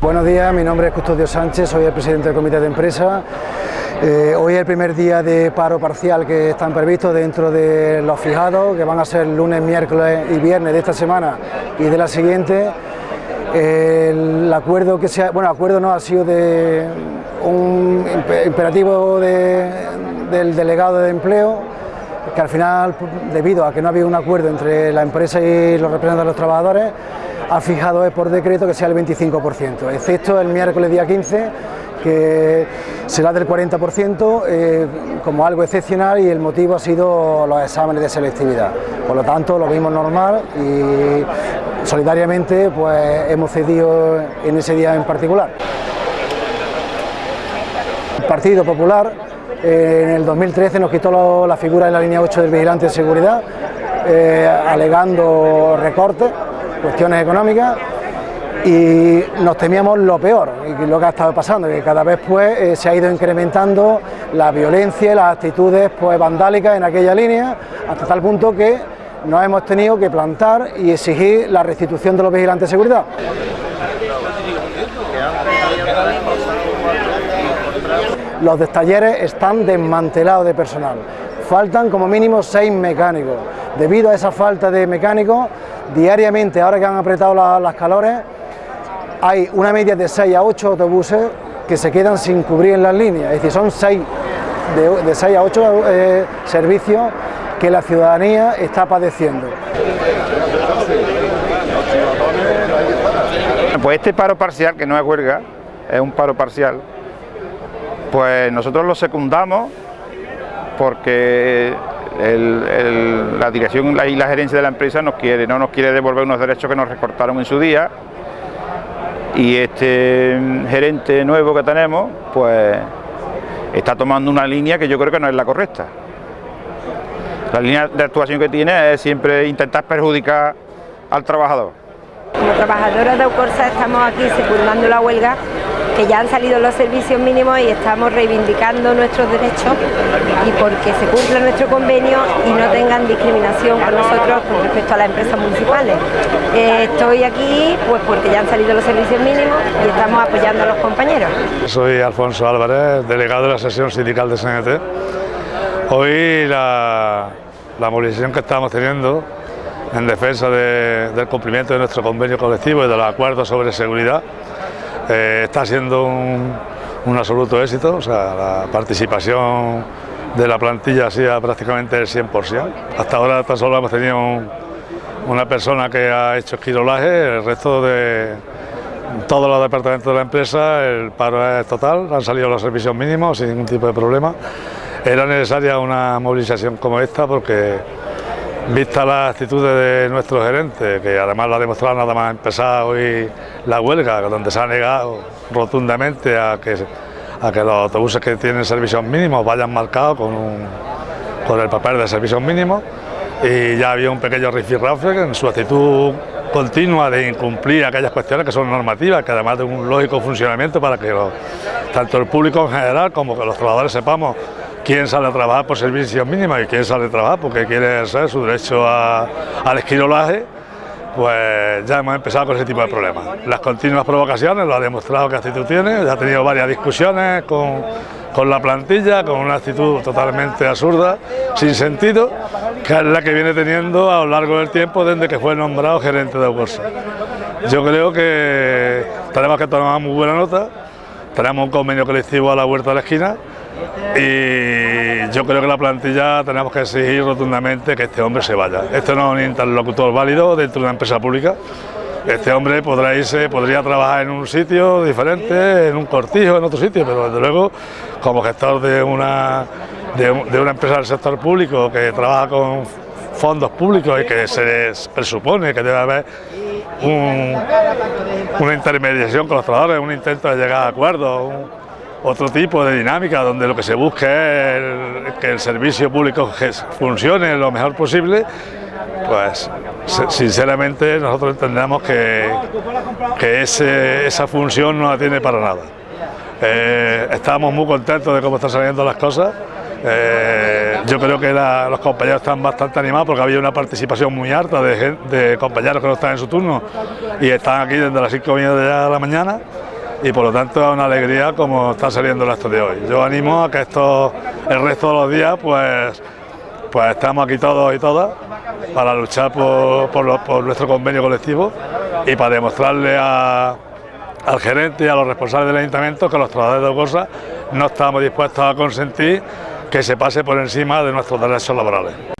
Buenos días, mi nombre es Custodio Sánchez, soy el presidente del comité de empresa. Eh, hoy es el primer día de paro parcial que están previstos dentro de los fijados, que van a ser lunes, miércoles y viernes de esta semana y de la siguiente. el acuerdo que se bueno, acuerdo no ha sido de un imperativo del delegado de empleo, que al final, debido a que no había un acuerdo entre la empresa y los representantes de los trabajadores, ha fijado por decreto que sea el 25%, excepto el miércoles día 15, que será del 40% eh, como algo excepcional y el motivo ha sido los exámenes de selectividad. Por lo tanto, lo vimos normal y solidariamente pues, hemos cedido en ese día en particular. El Partido Popular eh, en el 2013 nos quitó la figura de la línea 8 del vigilante de seguridad, eh, alegando recortes cuestiones económicas y nos temíamos lo peor, y lo que ha estado pasando, que cada vez pues eh, se ha ido incrementando la violencia y las actitudes pues vandálicas en aquella línea, hasta tal punto que nos hemos tenido que plantar y exigir la restitución de los vigilantes de seguridad. Los talleres están desmantelados de personal, faltan como mínimo seis mecánicos. Debido a esa falta de mecánicos, diariamente, ahora que han apretado las calores, hay una media de 6 a 8 autobuses que se quedan sin cubrir en las líneas, es decir, son 6, de, 6 a 8 eh, servicios que la ciudadanía está padeciendo. Pues este paro parcial, que no es huelga, es un paro parcial, pues nosotros lo secundamos porque la dirección y la gerencia de la empresa nos quiere, no nos quiere devolver unos derechos que nos recortaron en su día y este gerente nuevo que tenemos pues está tomando una línea que yo creo que no es la correcta. La línea de actuación que tiene es siempre intentar perjudicar al trabajador. Como trabajadores de Ucorsa estamos aquí secundando la huelga que ya han salido los servicios mínimos y estamos reivindicando nuestros derechos y porque se cumpla nuestro convenio y no tengan discriminación con nosotros con respecto a las empresas municipales. Eh, estoy aquí pues porque ya han salido los servicios mínimos y estamos apoyando a los compañeros. Soy Alfonso Álvarez, delegado de la sesión sindical de CNT. Hoy la, movilización que estamos teniendo en defensa del cumplimiento de nuestro convenio colectivo y de los acuerdos sobre seguridad eh, está siendo un, absoluto éxito, o sea, la participación de la plantilla ha sido prácticamente el 100%. Hasta ahora tan solo hemos tenido una persona que ha hecho esquirolaje, el resto de todos los departamentos de la empresa, el paro es total, han salido los servicios mínimos sin ningún tipo de problema. Era necesaria una movilización como esta porque Vista las actitudes de nuestro gerente, que además lo ha demostrado nada más empezar hoy la huelga, donde se ha negado rotundamente a que, a que los autobuses que tienen servicios mínimos vayan marcados con, con el papel de servicios mínimos. Y ya había un pequeño rifirrafe en su actitud continua de incumplir aquellas cuestiones que son normativas, que además de un lógico funcionamiento para que tanto el público en general como que los trabajadores sepamos quién sale a trabajar por servicios mínimos y quién sale a trabajar porque quiere hacer su derecho al esquirolaje, pues ya hemos empezado con ese tipo de problemas. Las continuas provocaciones lo ha demostrado que actitud tiene, ya ha tenido varias discusiones con, con la plantilla, con una actitud totalmente absurda, sin sentido, que es la que viene teniendo a lo largo del tiempo desde que fue nombrado gerente de Bolsa. Yo creo que tenemos que tomar muy buena nota, tenemos un convenio colectivo a la vuelta de la esquina y yo creo que la plantilla tenemos que exigir rotundamente que este hombre se vaya. Este no es un interlocutor válido dentro de una empresa pública. Este hombre podrá irse, podría trabajar en un sitio diferente, en un cortijo, en otro sitio, pero desde luego como gestor de una, de, una empresa del sector público que trabaja con fondos públicos y que se presupone que debe haber una intermediación con los trabajadores, un intento de llegar a acuerdos, otro tipo de dinámica donde lo que se busca es que el servicio público funcione lo mejor posible, pues sinceramente nosotros entendemos que, que esa función no la tiene para nada. Eh, estamos muy contentos de cómo están saliendo las cosas. Eh, yo creo que los compañeros están bastante animados porque había una participación muy alta de, de compañeros que no están en su turno y están aquí desde las 5 de la mañana y por lo tanto es una alegría como está saliendo el acto de hoy. Yo animo a que esto, el resto de los días, pues, pues estamos aquí todos y todas para luchar por, nuestro convenio colectivo y para demostrarle al gerente y a los responsables del ayuntamiento que los trabajadores de cosas no estamos dispuestos a consentir que se pase por encima de nuestros derechos laborales.